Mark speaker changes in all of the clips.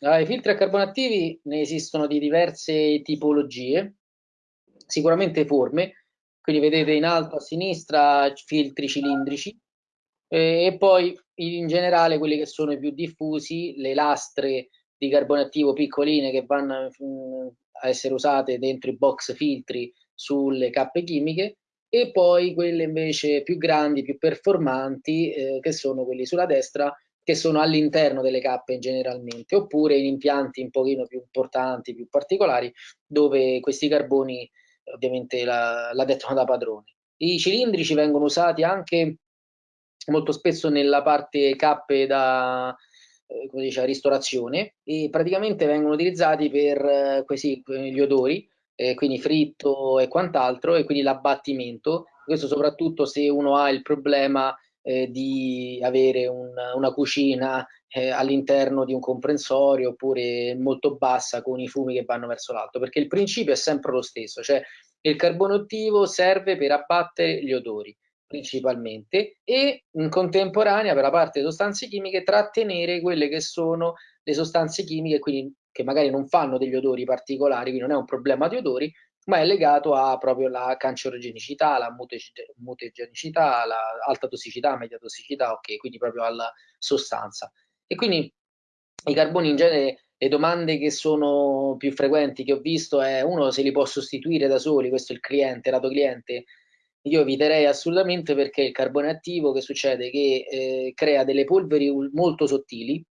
Speaker 1: Allora, i filtri a carbone attivi ne esistono di diverse tipologie, sicuramente forme, quindi vedete in alto a sinistra filtri cilindrici e poi in generale quelli che sono i più diffusi, le lastre di carbone attivo piccoline che vanno mm, a essere usate dentro i box filtri sulle cappe chimiche e poi quelle invece più grandi, più performanti, eh, che sono quelli sulla destra, che sono all'interno delle cappe generalmente, oppure in impianti un pochino più importanti, più particolari, dove questi carboni ovviamente la, la dettano da padroni. I cilindrici vengono usati anche molto spesso nella parte cappe da eh, come dice, ristorazione e praticamente vengono utilizzati per eh, questi, gli odori, eh, quindi fritto e quant'altro, e quindi l'abbattimento. Questo soprattutto se uno ha il problema eh, di avere un, una cucina eh, all'interno di un comprensorio oppure molto bassa con i fumi che vanno verso l'alto, perché il principio è sempre lo stesso, cioè il carbone attivo serve per abbattere gli odori principalmente e in contemporanea per la parte delle sostanze chimiche trattenere quelle che sono le sostanze chimiche quindi che magari non fanno degli odori particolari, quindi non è un problema di odori, ma è legato a proprio la cancerogenicità, la mutagenicità, la alta tossicità, media tossicità, ok, quindi proprio alla sostanza. E quindi i carboni in genere, le domande che sono più frequenti che ho visto è uno se li può sostituire da soli, questo è il cliente, lato cliente, io eviterei assolutamente perché il carbone attivo che succede? Che eh, crea delle polveri molto sottili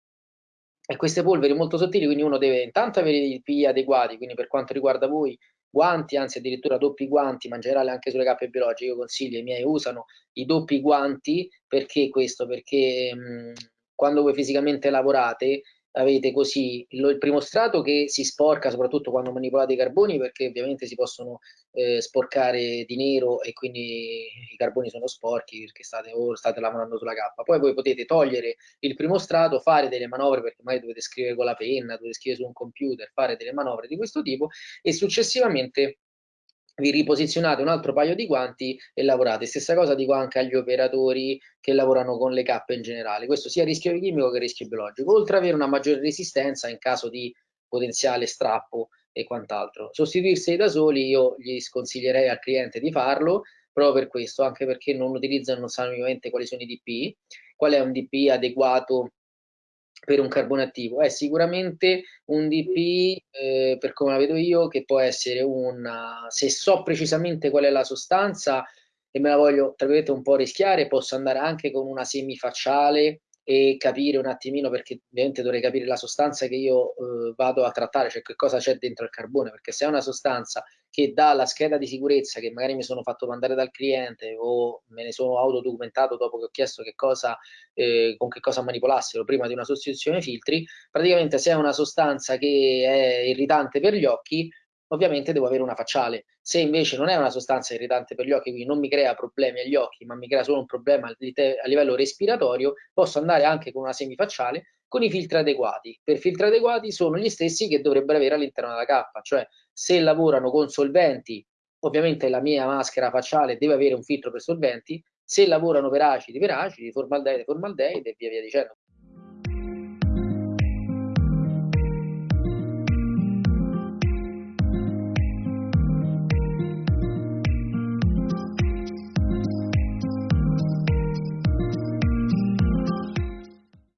Speaker 1: e queste polveri molto sottili, quindi uno deve intanto avere i PI adeguati, quindi per quanto riguarda voi guanti, anzi addirittura doppi guanti, ma in generale anche sulle cappe biologiche, io consiglio, i miei usano i doppi guanti, perché questo? Perché mh, quando voi fisicamente lavorate avete così il primo strato che si sporca soprattutto quando manipolate i carboni perché ovviamente si possono eh, sporcare di nero e quindi i carboni sono sporchi perché state, o state lavorando sulla cappa. Poi voi potete togliere il primo strato, fare delle manovre perché magari dovete scrivere con la penna, dovete scrivere su un computer, fare delle manovre di questo tipo e successivamente vi riposizionate un altro paio di guanti e lavorate. Stessa cosa dico anche agli operatori che lavorano con le cappe in generale. Questo sia rischio chimico che rischio biologico, oltre ad avere una maggiore resistenza in caso di potenziale strappo e quant'altro. Sostituirsi da soli io gli sconsiglierei al cliente di farlo proprio per questo, anche perché non utilizzano, non sanno ovviamente quali sono i DP, qual è un DP adeguato per un carbone attivo. È sicuramente un DP eh, per come la vedo io che può essere una se so precisamente qual è la sostanza e me la voglio tra virgolette un po' rischiare posso andare anche con una semifacciale e capire un attimino, perché ovviamente dovrei capire la sostanza che io eh, vado a trattare, cioè che cosa c'è dentro il carbone, perché se è una sostanza che dà la scheda di sicurezza che magari mi sono fatto mandare dal cliente o me ne sono autodocumentato dopo che ho chiesto che cosa, eh, con che cosa manipolassero prima di una sostituzione filtri, praticamente se è una sostanza che è irritante per gli occhi, ovviamente devo avere una facciale. Se invece non è una sostanza irritante per gli occhi, quindi non mi crea problemi agli occhi, ma mi crea solo un problema a livello respiratorio, posso andare anche con una semifacciale con i filtri adeguati. Per filtri adeguati sono gli stessi che dovrebbero avere all'interno della cappa, cioè se lavorano con solventi, ovviamente la mia maschera facciale deve avere un filtro per solventi, se lavorano per acidi, per acidi, formaldeide, formaldeide e via via dicendo.